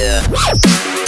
Yeah.